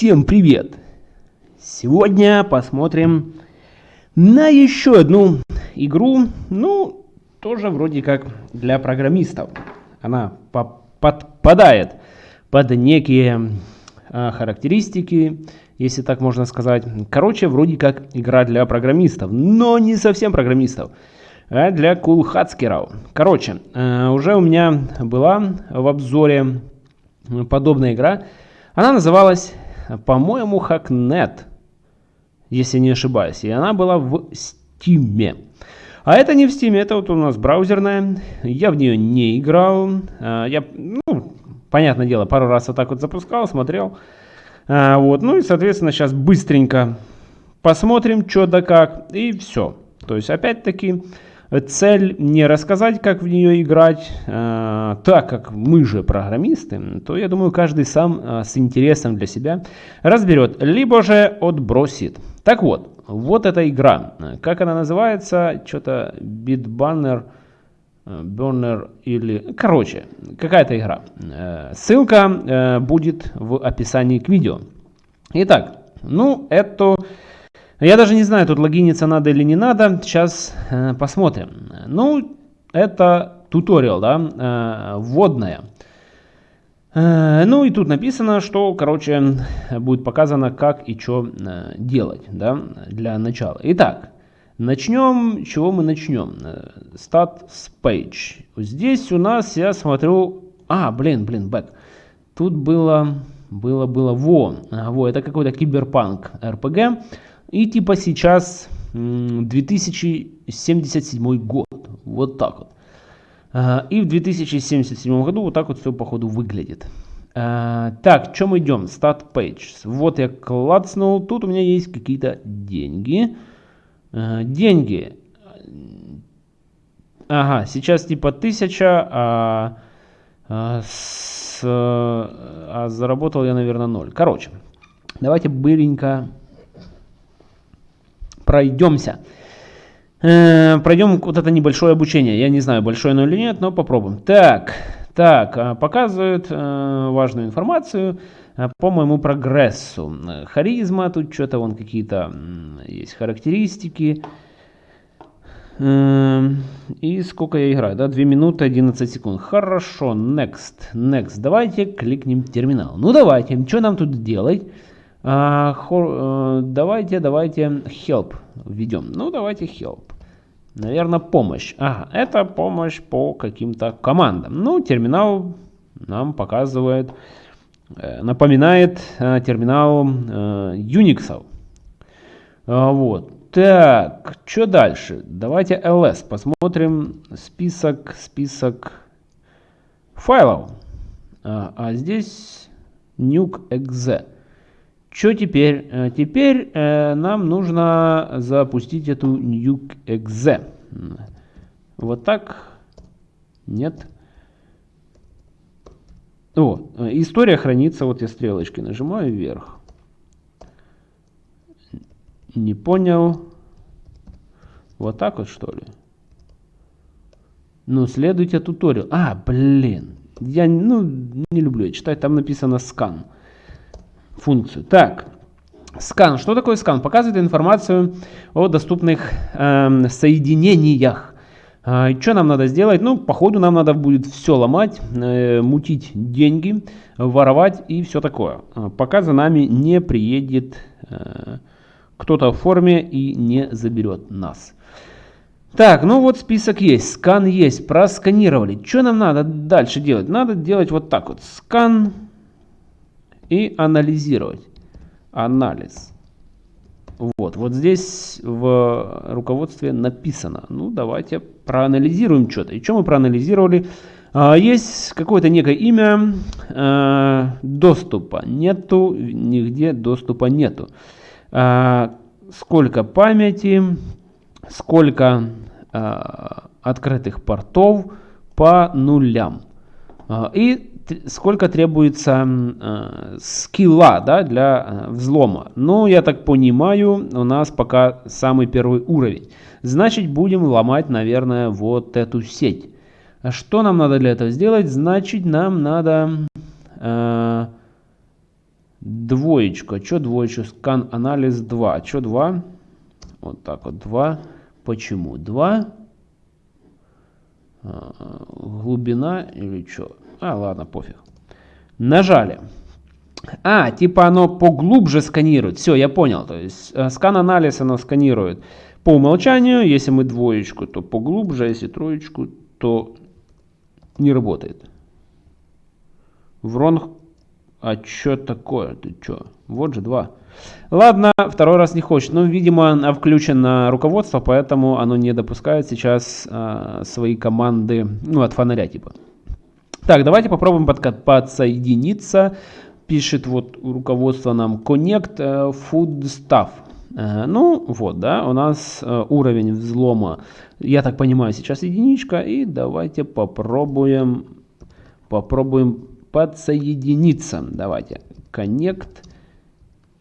всем привет! Сегодня посмотрим на еще одну игру, ну, тоже вроде как для программистов. Она по подпадает под некие а, характеристики, если так можно сказать. Короче, вроде как игра для программистов, но не совсем программистов, а для кулхацкеров. Короче, э, уже у меня была в обзоре подобная игра. Она называлась, по-моему, Hacknet, если не ошибаюсь. И она была в Steam. А это не в Steam, это вот у нас браузерная. Я в нее не играл. А, я, ну, понятное дело, пару раз вот так вот запускал, смотрел. А, вот, ну и, соответственно, сейчас быстренько посмотрим, что да как, и все. То есть, опять-таки, цель не рассказать, как в нее играть, э, так как мы же программисты, то я думаю, каждый сам э, с интересом для себя разберет, либо же отбросит. Так вот, вот эта игра. Как она называется? Что-то Bitbanner, Burner или... Короче, какая-то игра. Э, ссылка будет в описании к видео. Итак, ну, это я даже не знаю, тут логиниться надо или не надо. Сейчас э, посмотрим. Ну, это туториал, да, э, вводная. Э, ну и тут написано, что, короче, будет показано, как и что э, делать, да, для начала. Итак, начнем, чего мы начнем? Start page. Здесь у нас, я смотрю, а, блин, блин, back. Тут было, было, было, во, во, это какой-то киберпанк RPG. И типа сейчас 2077 год. Вот так вот. И в 2077 году вот так вот все походу выглядит. Так, чем идем? Start page. Вот я клацнул. Тут у меня есть какие-то деньги. Деньги. Ага, сейчас типа 1000, а, а, а заработал я, наверное, 0. Короче, давайте быренько пройдемся. Э, пройдем вот это небольшое обучение. Я не знаю, большое оно или нет, но попробуем. Так, так, а, показывают э, важную информацию э, по моему прогрессу. Харизма, тут что-то вон какие-то есть характеристики. Э, и сколько я играю, да? 2 минуты 11 секунд. Хорошо, next, next. Давайте кликнем терминал. Ну давайте, что нам тут делать? А, хор, а, давайте, давайте help введем. Ну, давайте help. Наверное, помощь. Ага, это помощь по каким-то командам. Ну, терминал нам показывает, э, напоминает э, терминал э, Unix. А, вот. Так, что дальше? Давайте ls. Посмотрим список, список файлов. А, а здесь nuke.exe. Что теперь? Э, теперь э, нам нужно запустить эту nuke.exe. Вот так. Нет. О, э, история хранится. Вот я стрелочки нажимаю вверх. Не понял. Вот так вот что ли? Ну, следуйте туториал. А, блин. Я ну, не люблю читать. Там написано scan функцию. Так, скан. Что такое скан? Показывает информацию о доступных э, соединениях. Э, что нам надо сделать? Ну, походу нам надо будет все ломать, э, мутить деньги, воровать и все такое. Э, пока за нами не приедет э, кто-то в форме и не заберет нас. Так, ну вот список есть, скан есть, просканировали. Что нам надо дальше делать? Надо делать вот так вот. Скан и анализировать. Анализ. Вот, вот здесь в руководстве написано. Ну, давайте проанализируем что-то. И что мы проанализировали? А, есть какое-то некое имя, а, доступа нету, нигде доступа нету. А, сколько памяти, сколько открытых портов по нулям. И сколько требуется э, скилла да, для э, взлома. Ну, я так понимаю, у нас пока самый первый уровень. Значит, будем ломать, наверное, вот эту сеть. А что нам надо для этого сделать? Значит, нам надо... Э, Двоечку. А что двоечку? Скан анализ 2. А что 2? Вот так вот 2. Почему 2? А, глубина или что? А, ладно, пофиг. Нажали. А, типа оно поглубже сканирует. Все, я понял. То есть э, скан-анализ оно сканирует по умолчанию. Если мы двоечку, то поглубже. А если троечку, то не работает. Вронг. А что такое? Ты что? Вот же два. Ладно, второй раз не хочет. Ну, видимо, включено руководство, поэтому оно не допускает сейчас а, свои команды, ну, от фонаря типа. Так, давайте попробуем под, подсоединиться. Пишет вот руководство нам Connect uh, Food Stuff. Uh, ну, вот, да, у нас uh, уровень взлома, я так понимаю, сейчас единичка. И давайте попробуем, попробуем подсоединиться. Давайте, Connect.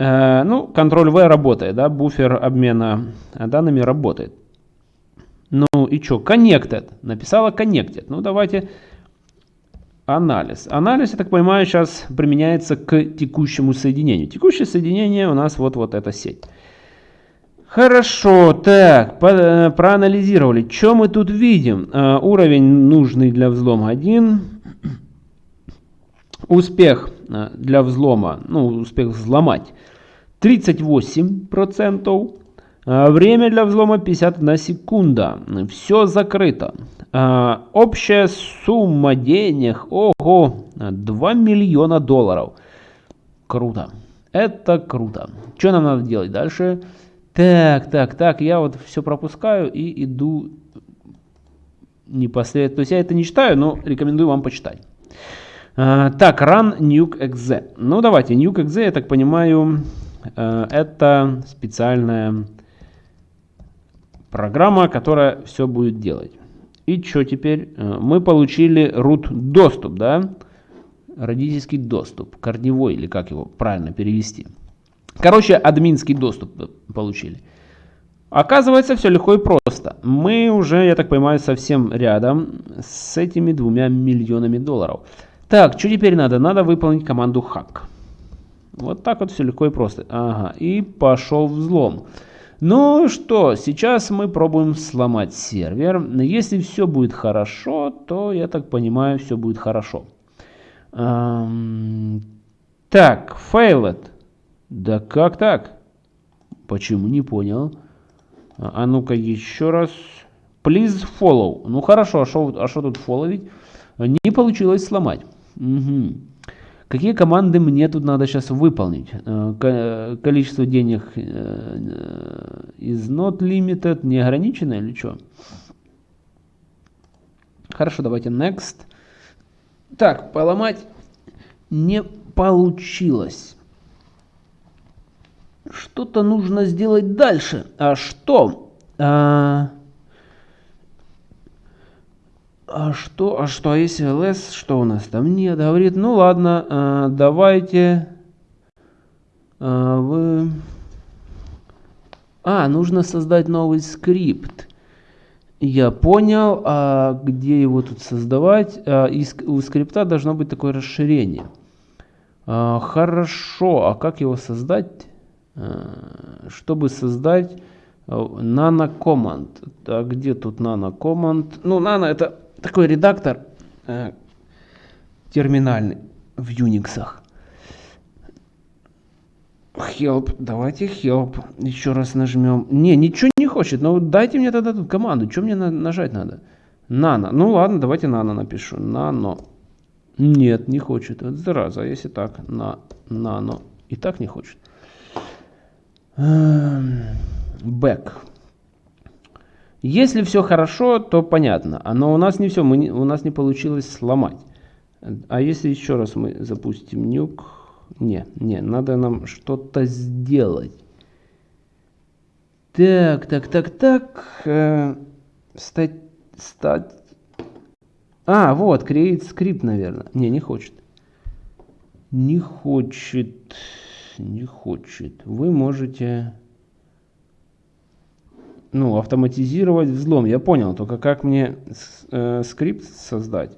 Ну, Ctrl-V работает, да, буфер обмена данными работает. Ну и что, Connected, написала Connected. Ну, давайте Анализ. Анализ, я так понимаю, сейчас применяется к текущему соединению. Текущее соединение у нас вот, вот эта сеть. Хорошо, так, по, э, проанализировали. Что мы тут видим? Uh, уровень нужный для взлома 1. Успех uh, для взлома, ну, успех взломать 38%. Uh, время для взлома 51 секунда. Все закрыто. А, общая сумма денег, ого, 2 миллиона долларов. Круто. Это круто. Что нам надо делать дальше? Так, так, так, я вот все пропускаю и иду непосредственно. То есть я это не читаю, но рекомендую вам почитать. А, так, run nuke exe. Ну давайте, nuke exe, я так понимаю, а, это специальная программа, которая все будет делать. И что теперь? Э, мы получили root доступ, да? Родительский доступ, корневой, или как его правильно перевести. Короче, админский доступ получили. Оказывается, все легко и просто. Мы уже, я так понимаю, совсем рядом с этими двумя миллионами долларов. Так, что теперь надо? Надо выполнить команду hack. Вот так вот все легко и просто. Ага, и пошел взлом. Ну что, сейчас мы пробуем сломать сервер. Если все будет хорошо, то, я так понимаю, все будет хорошо. Эм, так, failed. Да как так? Почему не понял? А, ну-ка еще раз. Please follow. Ну хорошо, а что а тут фолловить? Не получилось сломать. Угу. Какие команды мне тут надо сейчас выполнить? Э, количество денег is not limited, не ограничено или что? Хорошо, давайте next. Так, поломать не получилось. Что-то нужно сделать дальше. А что? А, а что, а что, а если ls, что у нас там нет? Говорит, ну ладно, а, давайте а, вы... А, нужно создать новый скрипт. Я понял, а где его тут создавать? А, и у скрипта должно быть такое расширение. А, хорошо, а как его создать? А, чтобы создать nano command. А где тут nano command? Ну, nano это такой редактор э, терминальный в Unix. Help, давайте help. Еще раз нажмем. Не, ничего не хочет. Ну дайте мне тогда тут команду. Что мне на нажать надо? Нано. Ну ладно, давайте нано напишу. Нано. Нет, не хочет. Это зараза. Если так, на нано. И так не хочет. Back. Если все хорошо, то понятно. А но у нас не все, мы не, у нас не получилось сломать. А если еще раз мы запустим нюк? Не, не, надо нам что-то сделать. Так, так, так, так. Э, стать, стать. А, вот, create script, наверное. Не, не хочет. Не хочет. Не хочет. Вы можете ну, автоматизировать взлом. Я понял, только как мне э, скрипт создать?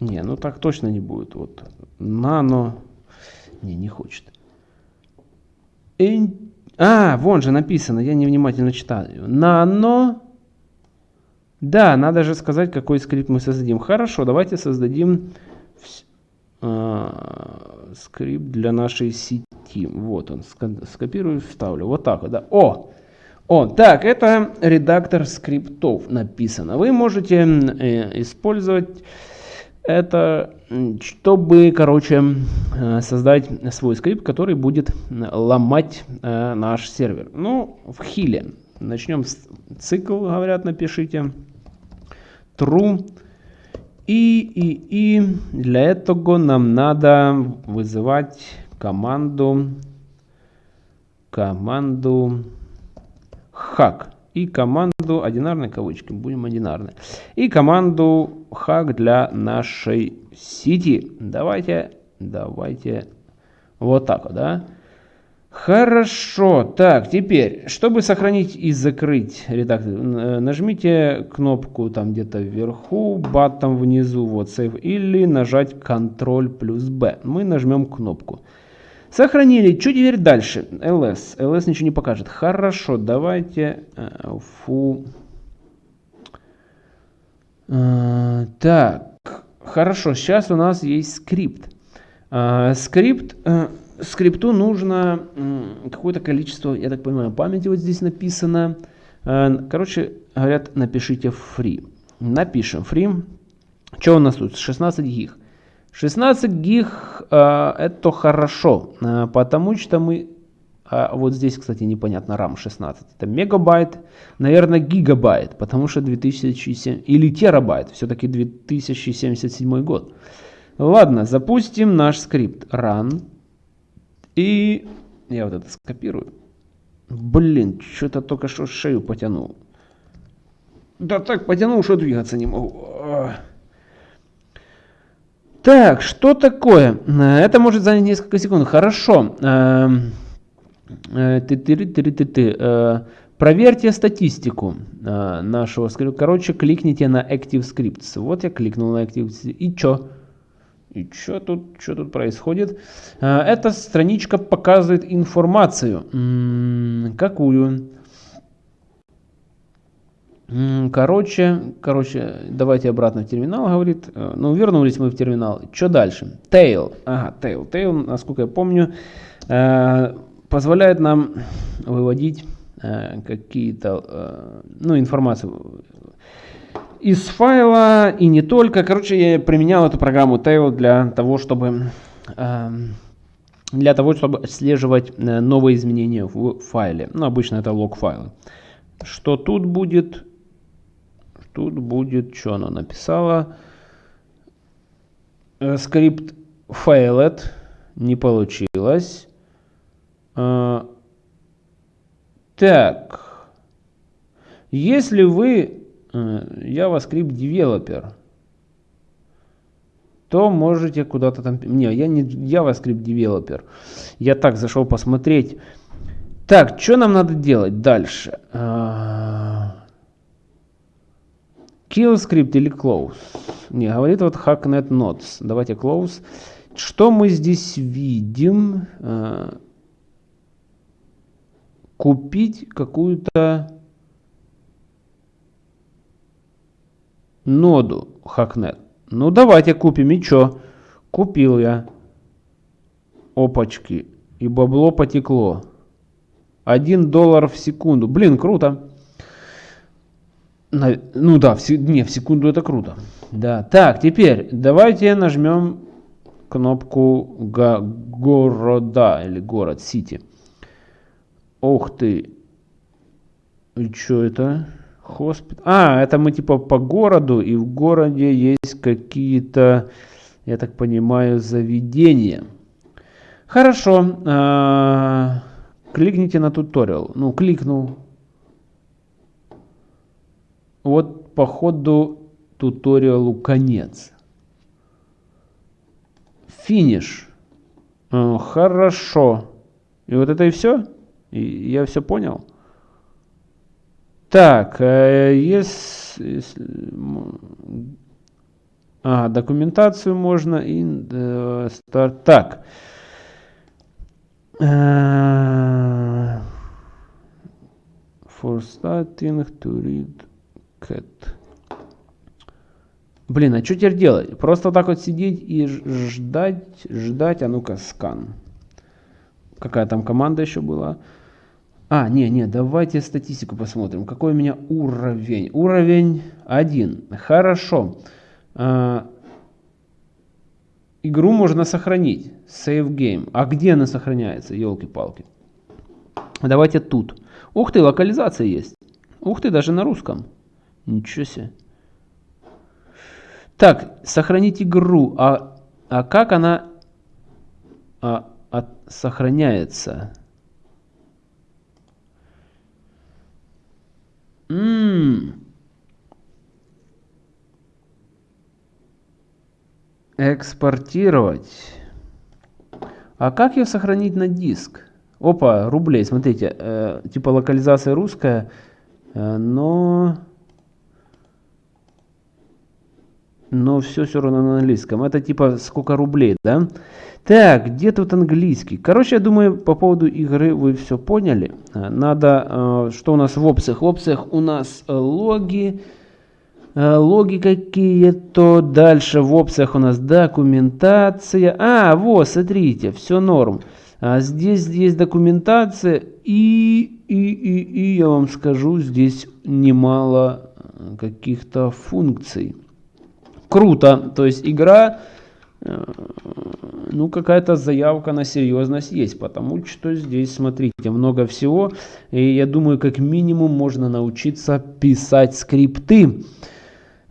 Не, ну так точно не будет. Вот нано. Не, не хочет. Ин... А, вон же написано, я невнимательно читаю. Нано. Да, надо же сказать, какой скрипт мы создадим. Хорошо, давайте создадим э, скрипт для нашей сети. Вот он, скопирую, вставлю. Вот так вот, да. О! О, так, это редактор скриптов написано. Вы можете э, использовать это, чтобы, короче, э, создать свой скрипт, который будет ломать э, наш сервер. Ну, в хиле. Начнем с цикл, говорят, напишите. True. И, и, и для этого нам надо вызывать команду, команду hack и команду одинарной кавычки, будем одинарны. И команду hack для нашей сети. Давайте, давайте вот так вот, да. Хорошо, так, теперь, чтобы сохранить и закрыть редактор, э, нажмите кнопку там где-то вверху, батом внизу, вот Save, или нажать Ctrl плюс B. Мы нажмем кнопку. Сохранили. Что теперь дальше? ls. ls ничего не покажет. Хорошо, давайте э, фу. Э, так, хорошо, сейчас у нас есть скрипт. Скрипт, скрипту нужно какое-то количество, я так понимаю, памяти вот здесь написано. Короче, говорят, напишите free. Напишем free. Что у нас тут? 16 гиг. 16 гиг э, это хорошо, э, потому что мы... Э, вот здесь, кстати, непонятно, RAM 16. Это мегабайт, наверное, гигабайт, потому что 2007... Или терабайт, все-таки 2077 год. Ладно, запустим наш скрипт run. И я вот это скопирую. Блин, что-то только что шею потянул. Да так потянул, что двигаться не могу. Так, что такое? Э, это может занять несколько секунд. Хорошо. Эм, э, э, проверьте статистику нашего скрипта. Короче, кликните на Active Scripts. Вот я кликнул на Active Scripts. И что? И что тут, что тут происходит? Эта страничка показывает информацию. Какую? Короче, короче, давайте обратно в терминал, говорит. Э, ну, вернулись мы в терминал. Что дальше? Tail. Ага, tail. Tail, насколько я помню, э, позволяет нам выводить какие-то, ну, информацию из файла и не только. Короче, я применял эту программу Tail для того, чтобы для того, чтобы отслеживать новые изменения в файле. Ну, обычно это лог файлы. Что тут будет? Тут будет, что она написала. Э, скрипт failed. Не получилось. А, так. Если вы э, JavaScript девелопер, то можете куда-то там... Не, я не JavaScript девелопер. Я так зашел посмотреть. Так, что нам надо делать дальше? А, Kill script или close? Не, говорит вот hacknet nodes. Давайте close. Что мы здесь видим? Э, купить какую-то ноду hacknet. Ну давайте купим. И что? Купил я. Опачки. И бабло потекло. Один доллар в секунду. Блин, круто. Ну да, в, не, в секунду это круто. Да. Так, теперь давайте нажмем кнопку го города или город, сити. Ух ты. И что это? Хоспит. А, это мы типа по городу, и в городе есть какие-то, я так понимаю, заведения. Хорошо. А, кликните на туториал. Ну, кликнул. Вот по ходу туториалу конец. Финиш. Э, хорошо. И вот это и все? И я все понял? Так, э, если, А, документацию можно. И, э, старт. Так. Uh, for starting to read cat. Блин, а что теперь делать? Просто так вот сидеть и ждать, ждать, а ну-ка, скан. Какая там команда еще была? А, не, не, давайте статистику посмотрим. Какой у меня уровень? Уровень 1. Хорошо. А, игру можно сохранить. Save game. А где она сохраняется? Елки-палки. Давайте тут. Ух ты, локализация есть. Ух ты, даже на русском. Ничего себе. Так, сохранить игру. А, а как она а, от, сохраняется? М Экспортировать. А как ее сохранить на диск? Опа, рублей, смотрите, э, типа локализация русская, э, но но все все равно на английском. Это типа сколько рублей, да? Так, где тут английский? Короче, я думаю, по поводу игры вы все поняли. Э, надо, э, что у нас в опциях? В опциях у нас э, логи, логи какие-то. Дальше в опциях у нас документация. А, вот, смотрите, все норм. А здесь есть документация и, и, и, и я вам скажу, здесь немало каких-то функций круто. То есть игра, э, ну какая-то заявка на серьезность есть, потому что здесь, смотрите, много всего. И я думаю, как минимум можно научиться писать скрипты.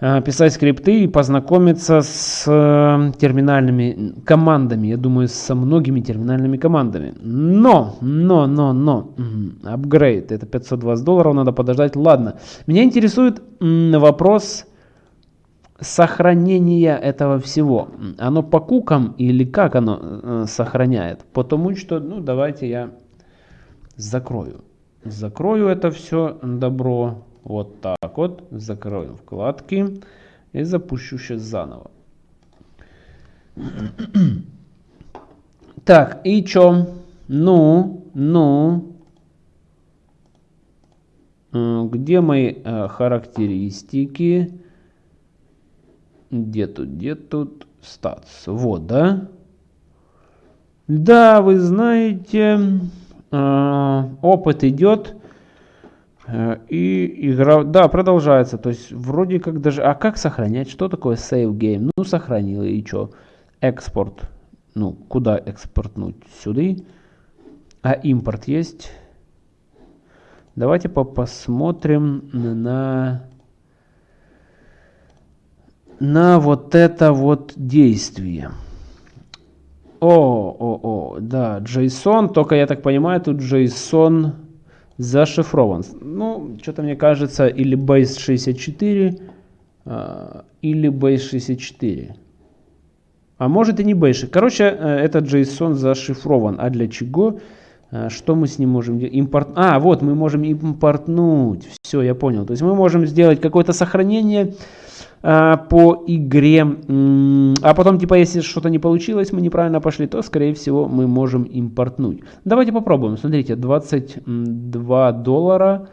Э, писать скрипты и познакомиться с э, терминальными командами. Я думаю, со многими терминальными командами. Но, но, но, но, апгрейд, это 520 долларов, надо подождать. Ладно, меня интересует вопрос сохранение этого всего, оно по кукам или как оно э, сохраняет? Потому что, ну, давайте я закрою. Закрою это все добро. Вот так вот. Закрою вкладки. И запущу сейчас заново. Так, и чё? Ну, ну. Где мои э, характеристики? Где тут, где тут статус? Вот, да? Да, вы знаете, э, опыт идет. Э, и игра, да, продолжается. То есть вроде как даже... А как сохранять? Что такое save game? Ну, сохранил и что? Экспорт. Ну, куда экспортнуть? Сюда. А импорт есть? Давайте по посмотрим на на вот это вот действие. О, о, о, да, JSON, только я так понимаю, тут JSON зашифрован. Ну, что-то мне кажется, или base 64, э, или base 64. А может и не base. Короче, э, этот JSON зашифрован. А для чего? Э, что мы с ним можем делать? Импорт... А, вот, мы можем импортнуть. Все, я понял. То есть мы можем сделать какое-то сохранение а, по игре. А потом, типа, если что-то не получилось, мы неправильно пошли, то, скорее всего, мы можем импортнуть. Давайте попробуем. Смотрите, 22 доллара,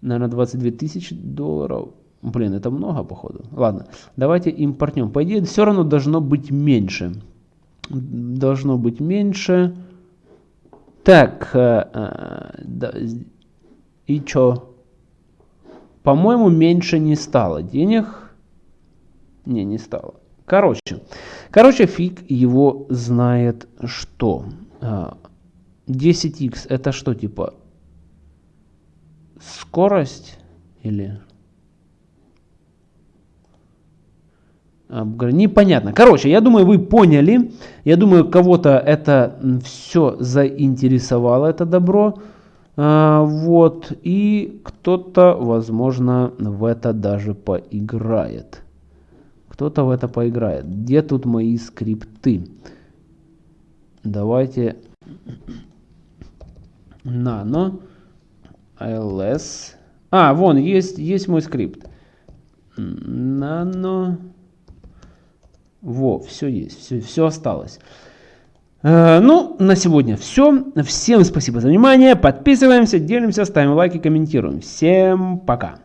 наверное, 22 тысячи долларов. Блин, это много, походу. Ладно, давайте импортнем. По идее, все равно должно быть меньше. Должно быть меньше. Так, э, э, и что? По-моему, меньше не стало денег. Не, не стало. Короче, короче, фиг его знает что. 10x а, это что, типа скорость или... Непонятно. Короче, я думаю, вы поняли. Я думаю, кого-то это все заинтересовало, это добро. А, вот. И кто-то, возможно, в это даже поиграет. Кто-то в это поиграет. Где тут мои скрипты? Давайте nano ls. А, вон, есть, есть мой скрипт. Nano Во, все есть, все, все осталось. Э, ну, на сегодня все. Всем спасибо за внимание. Подписываемся, делимся, ставим лайки, комментируем. Всем пока.